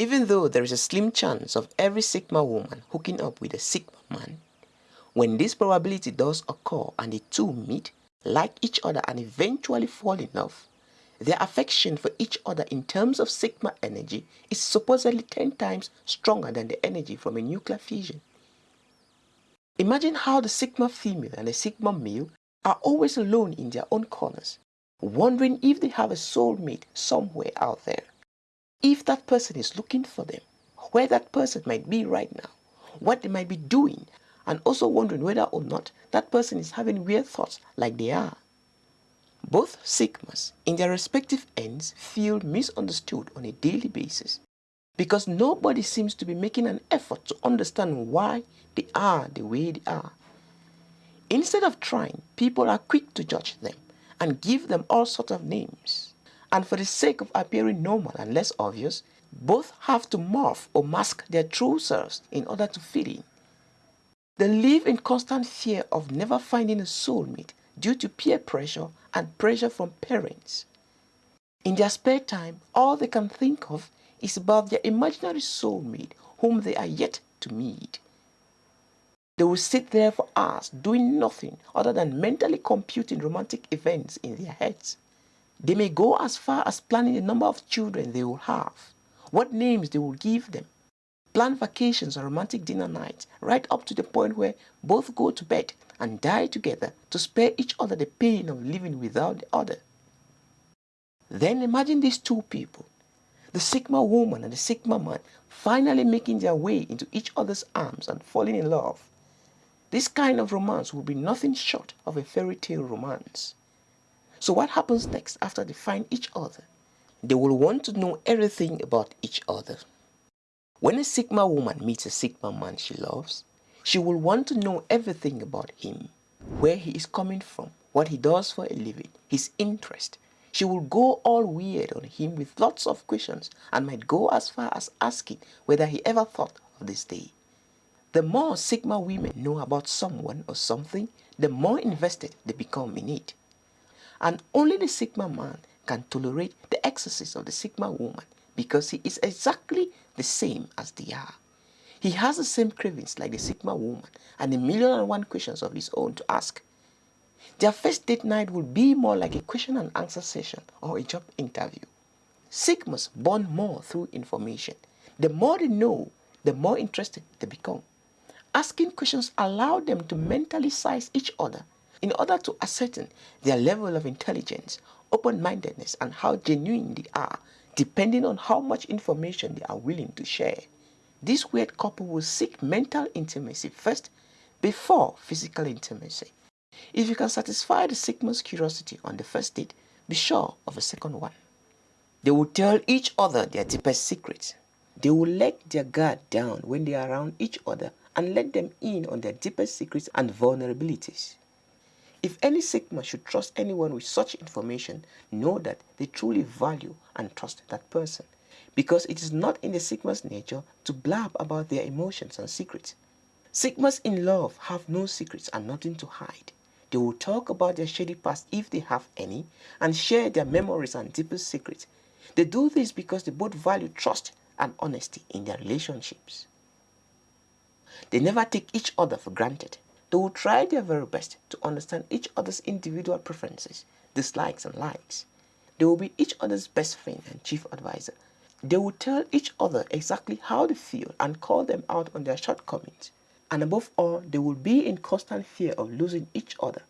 Even though there is a slim chance of every Sigma woman hooking up with a Sigma man, when this probability does occur and the two meet, like each other and eventually fall in love, their affection for each other in terms of sigma energy is supposedly 10 times stronger than the energy from a nuclear fusion. Imagine how the sigma female and the sigma male are always alone in their own corners, wondering if they have a soulmate somewhere out there. If that person is looking for them, where that person might be right now, what they might be doing, and also wondering whether or not that person is having weird thoughts like they are. Both Sigmas, in their respective ends, feel misunderstood on a daily basis because nobody seems to be making an effort to understand why they are the way they are. Instead of trying, people are quick to judge them and give them all sorts of names. And for the sake of appearing normal and less obvious, both have to morph or mask their true selves in order to fit in. They live in constant fear of never finding a soulmate due to peer pressure and pressure from parents. In their spare time, all they can think of is about their imaginary soulmate whom they are yet to meet. They will sit there for hours doing nothing other than mentally computing romantic events in their heads. They may go as far as planning the number of children they will have, what names they will give them, plan vacations or romantic dinner nights, right up to the point where both go to bed and die together to spare each other the pain of living without the other. Then imagine these two people, the Sigma woman and the Sigma man, finally making their way into each other's arms and falling in love. This kind of romance will be nothing short of a fairy tale romance. So what happens next after they find each other? They will want to know everything about each other. When a Sigma woman meets a Sigma man she loves, she will want to know everything about him, where he is coming from, what he does for a living, his interest. She will go all weird on him with lots of questions and might go as far as asking whether he ever thought of this day. The more Sigma women know about someone or something, the more invested they become in it. And only the Sigma man can tolerate the excesses of the Sigma woman because he is exactly the same as they are. He has the same cravings like the Sigma woman and a million and one questions of his own to ask. Their first date night will be more like a question and answer session or a job interview. Sigmas bond more through information. The more they know, the more interested they become. Asking questions allow them to mentally size each other in order to ascertain their level of intelligence, open-mindedness, and how genuine they are depending on how much information they are willing to share. This weird couple will seek mental intimacy first before physical intimacy. If you can satisfy the Sigma's curiosity on the first date, be sure of a second one. They will tell each other their deepest secrets. They will let their guard down when they are around each other and let them in on their deepest secrets and vulnerabilities. If any Sigma should trust anyone with such information, know that they truly value and trust that person. Because it is not in the Sigma's nature to blab about their emotions and secrets. Sigmas in love have no secrets and nothing to hide. They will talk about their shady past if they have any and share their memories and deepest secrets. They do this because they both value trust and honesty in their relationships. They never take each other for granted. They will try their very best to understand each other's individual preferences, dislikes and likes. They will be each other's best friend and chief advisor. They will tell each other exactly how they feel and call them out on their shortcomings. And above all, they will be in constant fear of losing each other